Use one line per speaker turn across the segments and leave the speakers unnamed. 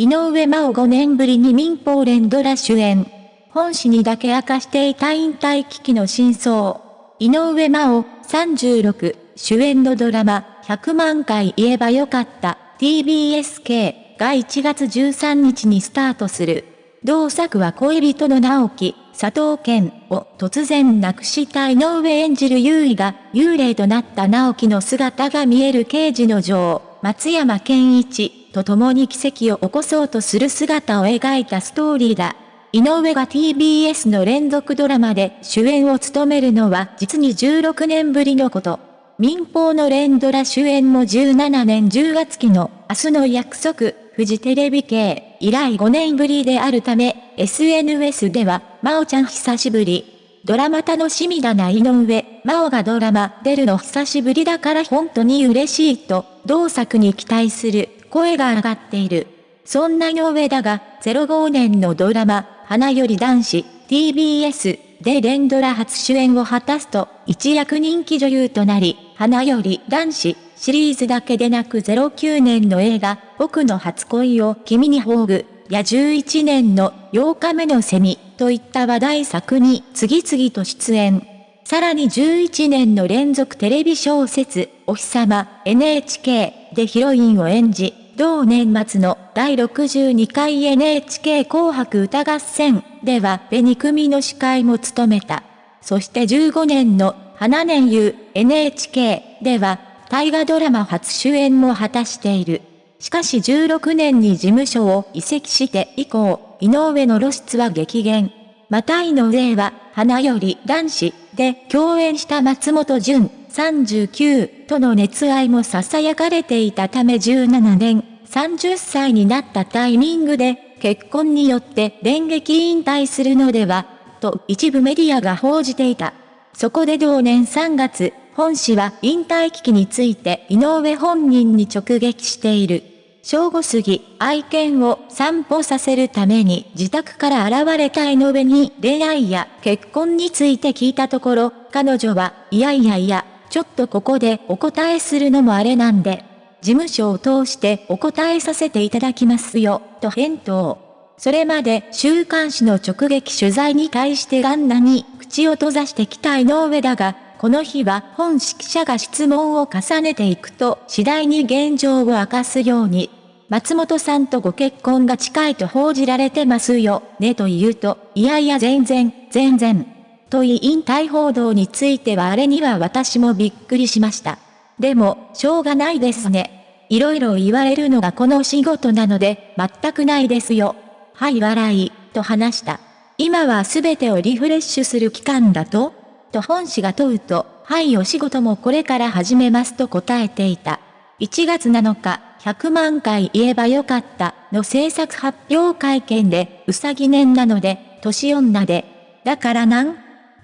井上真央5年ぶりに民放連ドラ主演。本誌にだけ明かしていた引退危機の真相。井上真央36主演のドラマ100万回言えばよかった TBSK が1月13日にスタートする。同作は恋人の直樹、佐藤健を突然亡くした井上演じる優位が幽霊となった直樹の姿が見える刑事の女王、松山健一と共に奇跡を起こそうとする姿を描いたストーリーだ。井上が TBS の連続ドラマで主演を務めるのは実に16年ぶりのこと。民放の連ドラ主演も17年10月期の明日の約束、フジテレビ系以来5年ぶりであるため、SNS では、まおちゃん久しぶり。ドラマ楽しみだな井上、真央がドラマ出るの久しぶりだから本当に嬉しいと、同作に期待する声が上がっている。そんな井上だが、05年のドラマ、花より男子、TBS で連ドラ初主演を果たすと、一躍人気女優となり、花より男子シリーズだけでなく09年の映画、僕の初恋を君に宝具、や11年の8日目のセミといった話題作に次々と出演。さらに11年の連続テレビ小説、お日様 NHK でヒロインを演じ、同年末の第62回 NHK 紅白歌合戦では紅組の司会も務めた。そして15年の花年優 NHK では大河ドラマ初主演も果たしている。しかし16年に事務所を移籍して以降、井上の露出は激減。また井上は、花より男子で共演した松本潤39との熱愛も囁かれていたため17年、30歳になったタイミングで結婚によって電撃引退するのでは、と一部メディアが報じていた。そこで同年3月、本誌は引退危機について井上本人に直撃している。正午過ぎ、愛犬を散歩させるために自宅から現れた井上に恋愛や結婚について聞いたところ、彼女は、いやいやいや、ちょっとここでお答えするのもあれなんで、事務所を通してお答えさせていただきますよ、と返答。それまで週刊誌の直撃取材に対してガンナに口を閉ざしてきた井上だが、この日は本識者が質問を重ねていくと次第に現状を明かすように、松本さんとご結婚が近いと報じられてますよ、ねと言うと、いやいや全然、全然。と言い引退報道についてはあれには私もびっくりしました。でも、しょうがないですね。いろいろ言われるのがこの仕事なので、全くないですよ。はい笑い、と話した。今は全てをリフレッシュする期間だと？と本誌が問うと、はいお仕事もこれから始めますと答えていた。1月7日、100万回言えばよかったの制作発表会見で、うさぎ年なので、年女で、だからなん？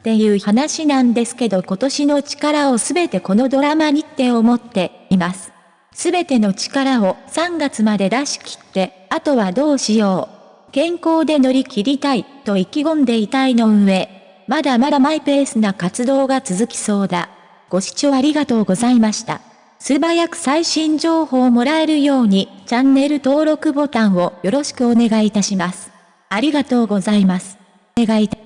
っていう話なんですけど今年の力をすべてこのドラマにって思っています。すべての力を3月まで出し切って、あとはどうしよう。健康で乗り切りたいと意気込んでいたいの上。まだまだマイペースな活動が続きそうだ。ご視聴ありがとうございました。素早く最新情報をもらえるように、チャンネル登録ボタンをよろしくお願いいたします。ありがとうございます。お願い